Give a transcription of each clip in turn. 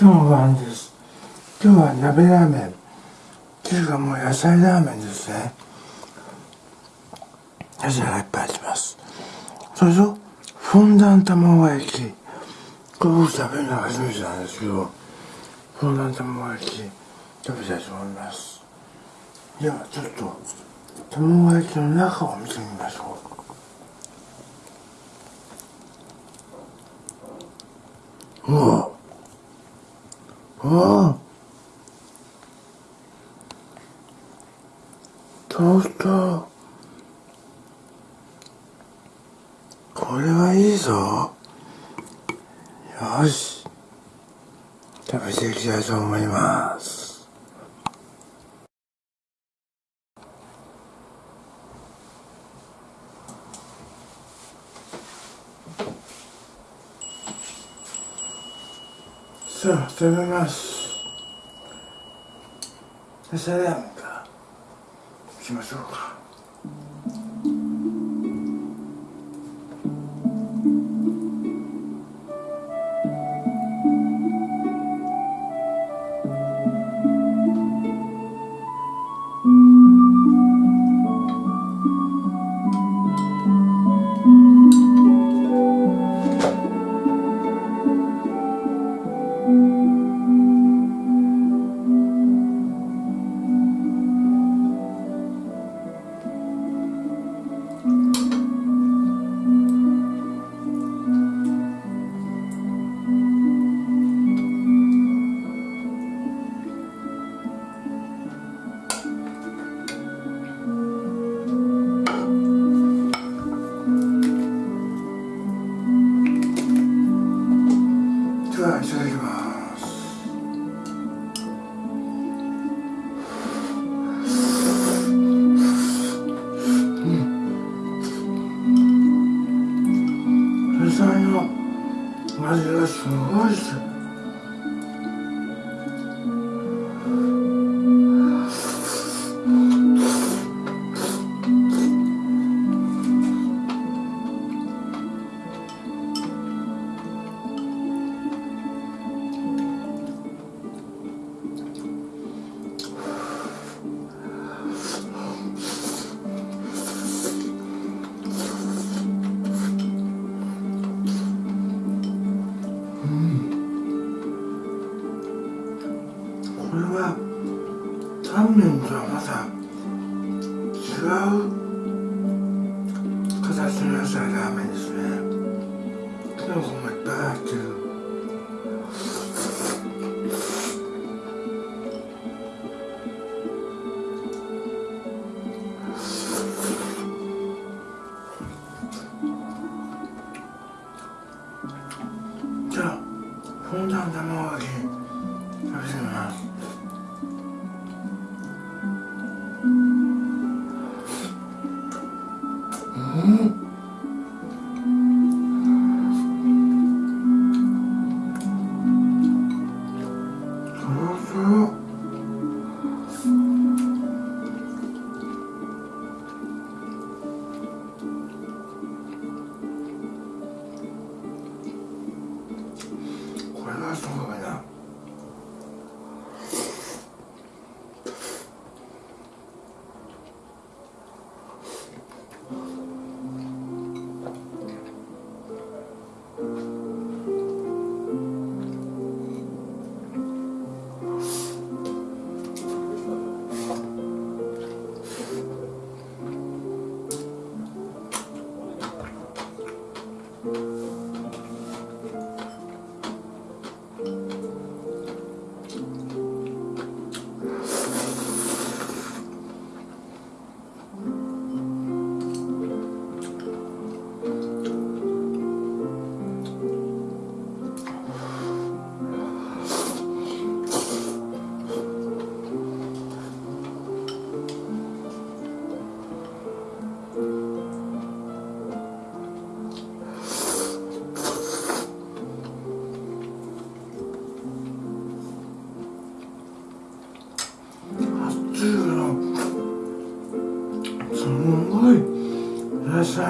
えー、今日のご飯です。今日は鍋ラーメン。っていうかもう野菜ラーメンですね。野菜がいっぱい入ってます。それとフォンダン卵焼きこれ僕食べるのは初めてなんですけどフォンダン卵焼き食べたいと思います。ではちょっと卵焼きの中を見てみましょう。うわ。うわトーストこれはいいぞ。よし。食べていきたいと思います。さあ食べます。野菜ラーメンからいきましょうか。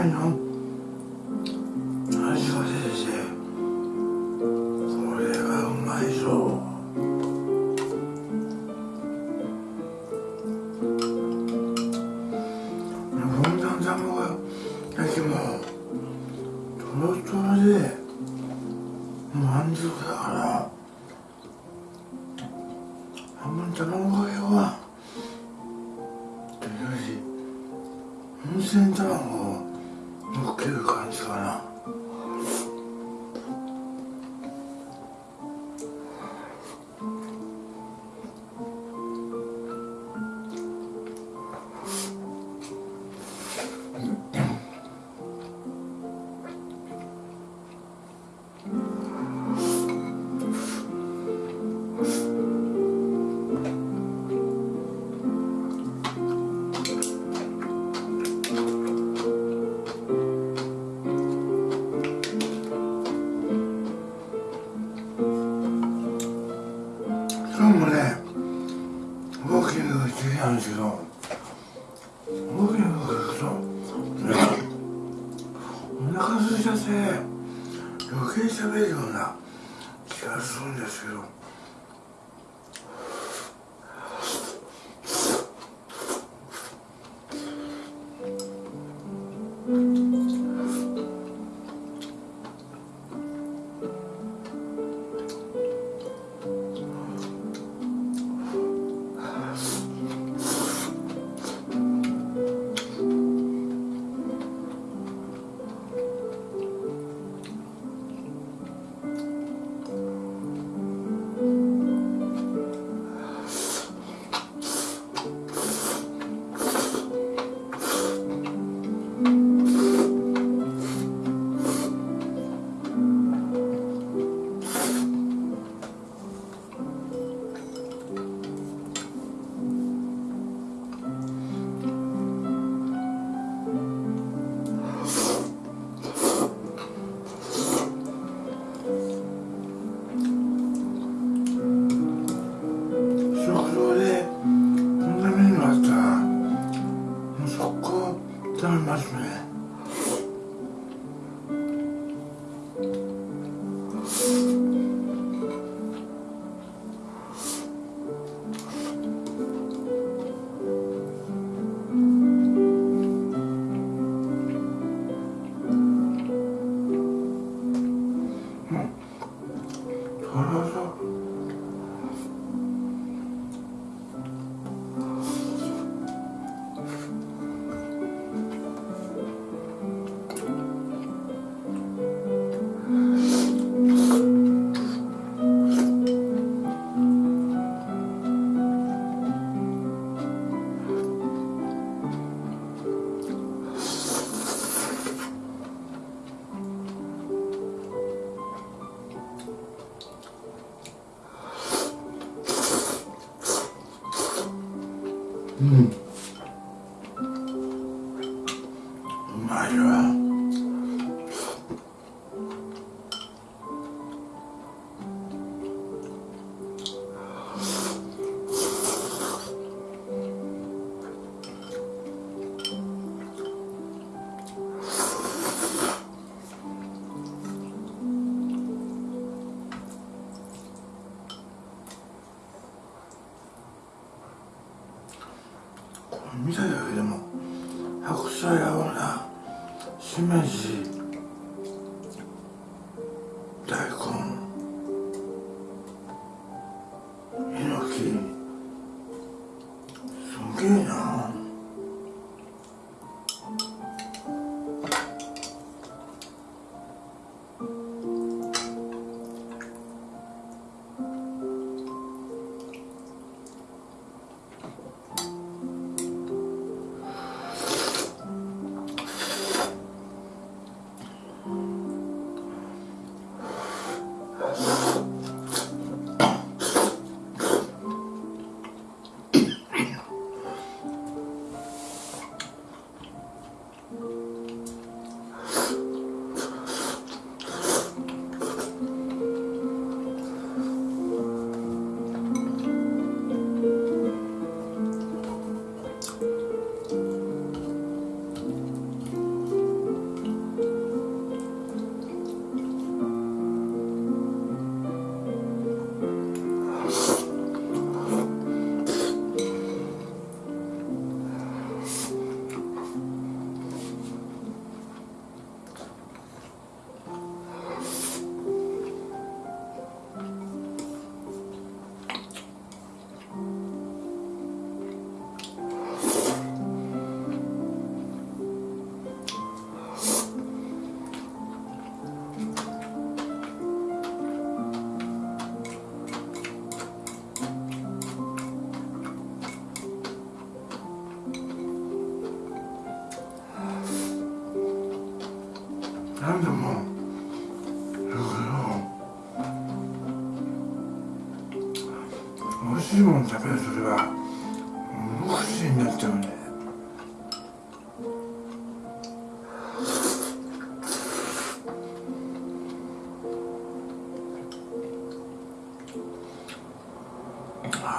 ないの？味がこ先生？これはうまいぞ。ふんだん卵焼きもとろとろで満足だから。今日もねウォーキングが好きなんですけどウォーキングするとお腹すいちゃって余計喋るような気がするんですけど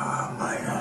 Oh my god.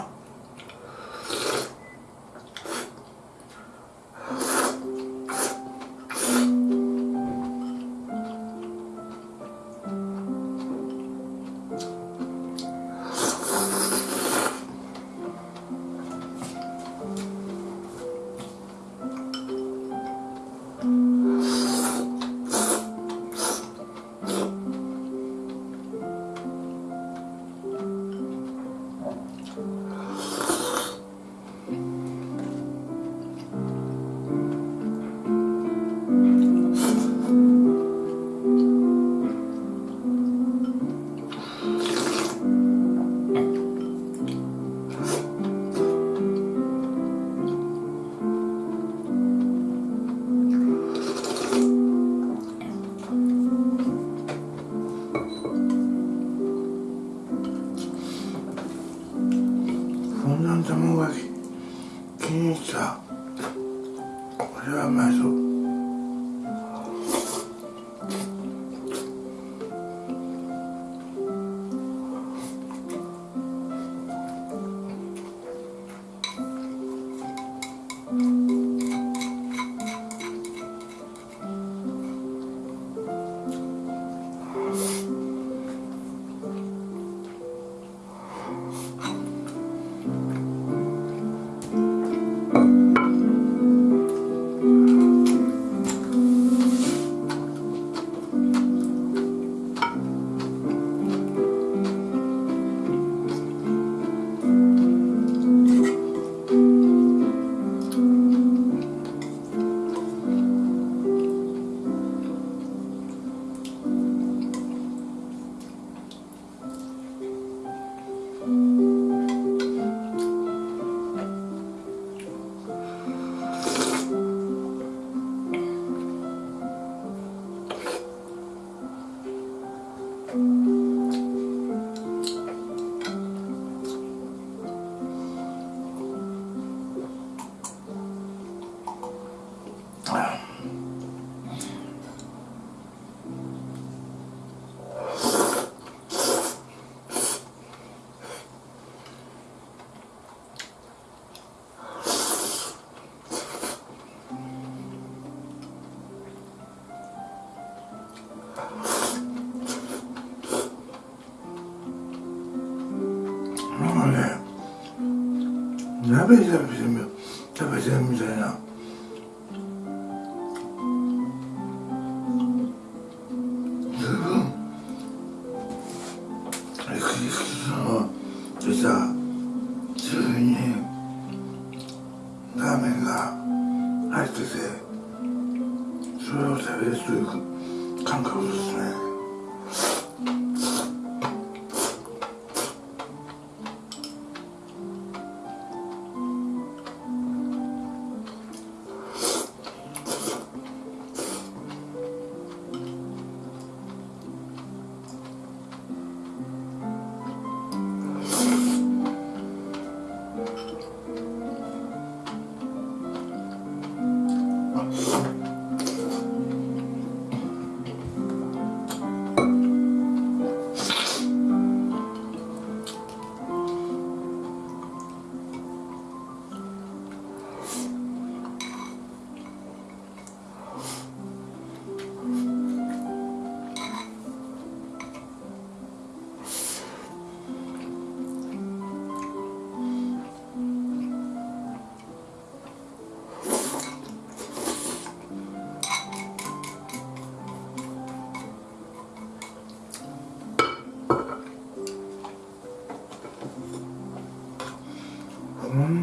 benzer bizim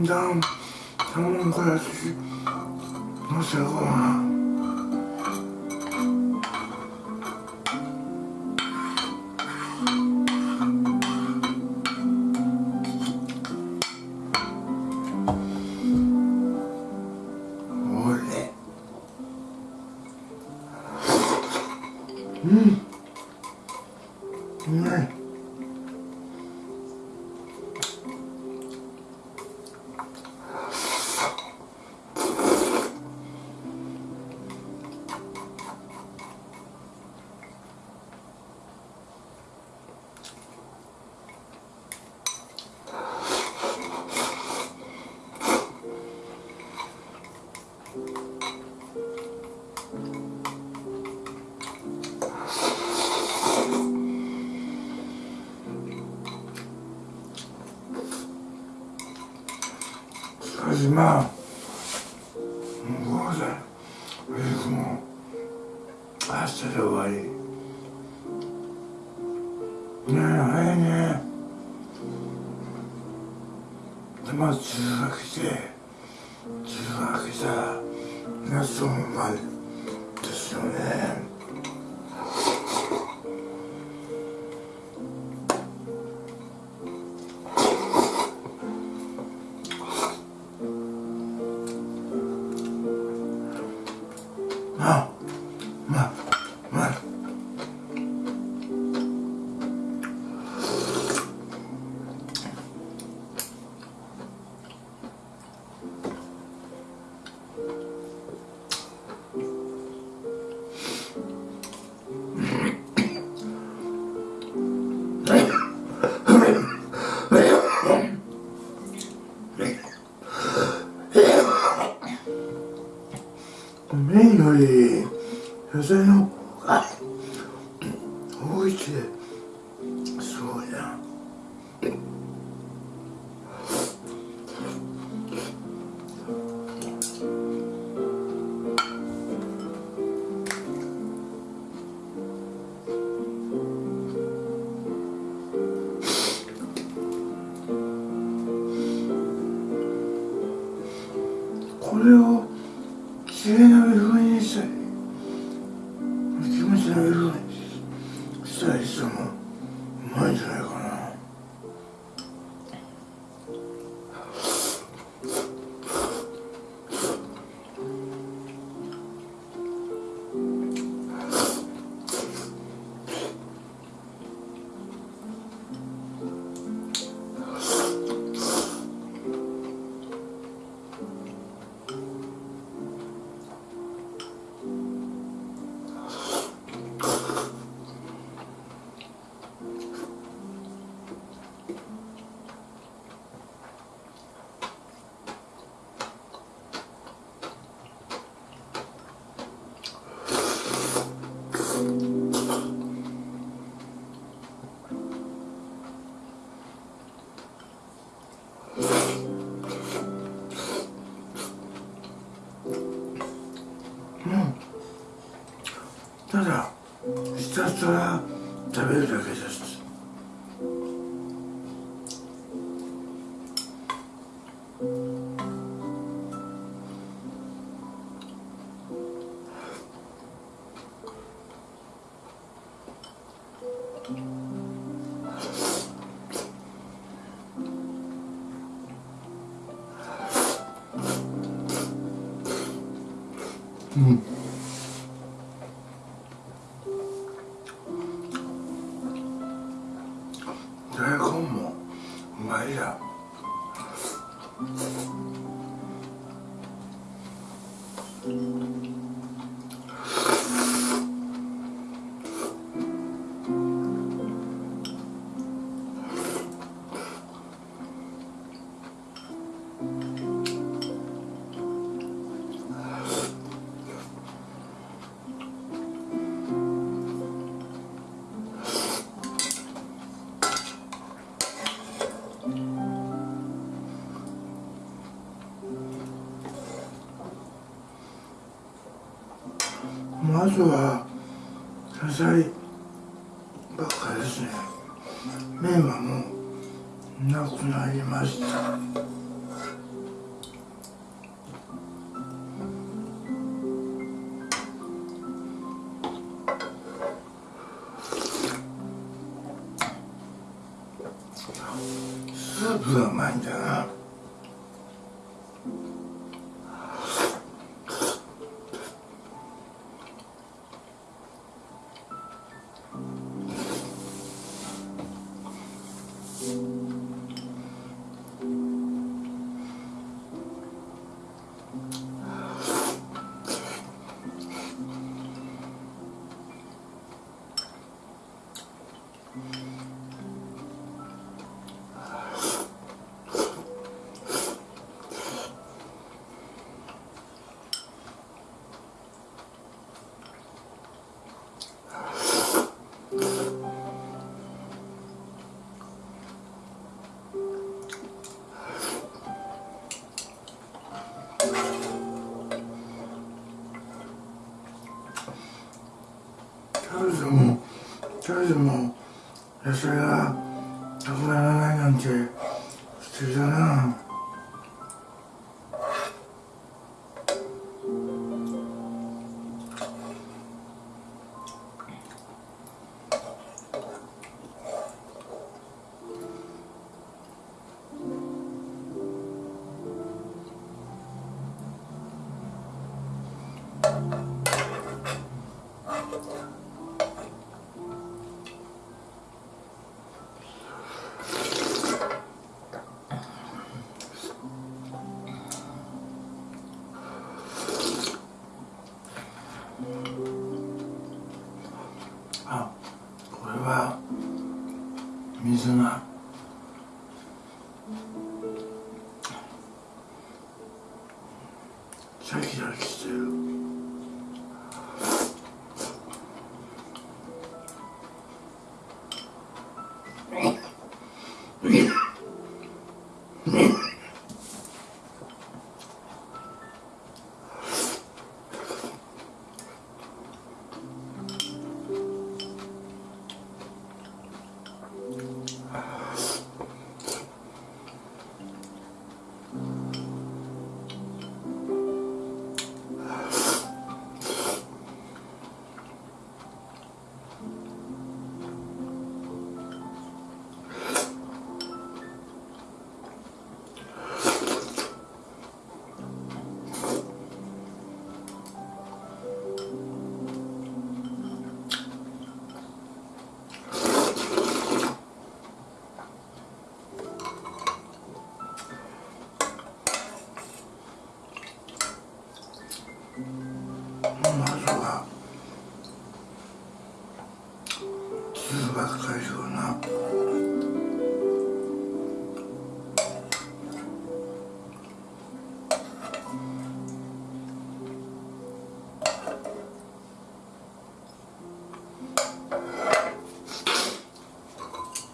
だん。卵からしのせごはん。Mom. これをきれいな目 Elizabeth. 大根もうまいや。人は野菜ばっかりですね。麺はもうなくなりました。スープがうまいんだ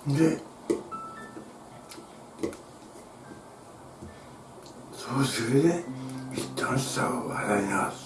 でそうするで一旦下を洗います。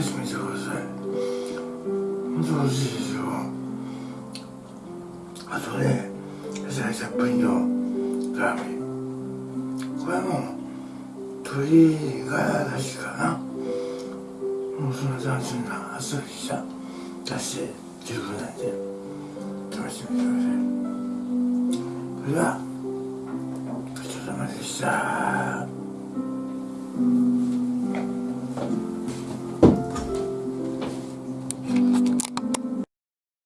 試してみてください。本当美味しいですよ。あとね野菜たっぷりのラー。メンこれはもう鶏ガラだしかな。もうその斬新なあっさりした。だしで十分なんで。試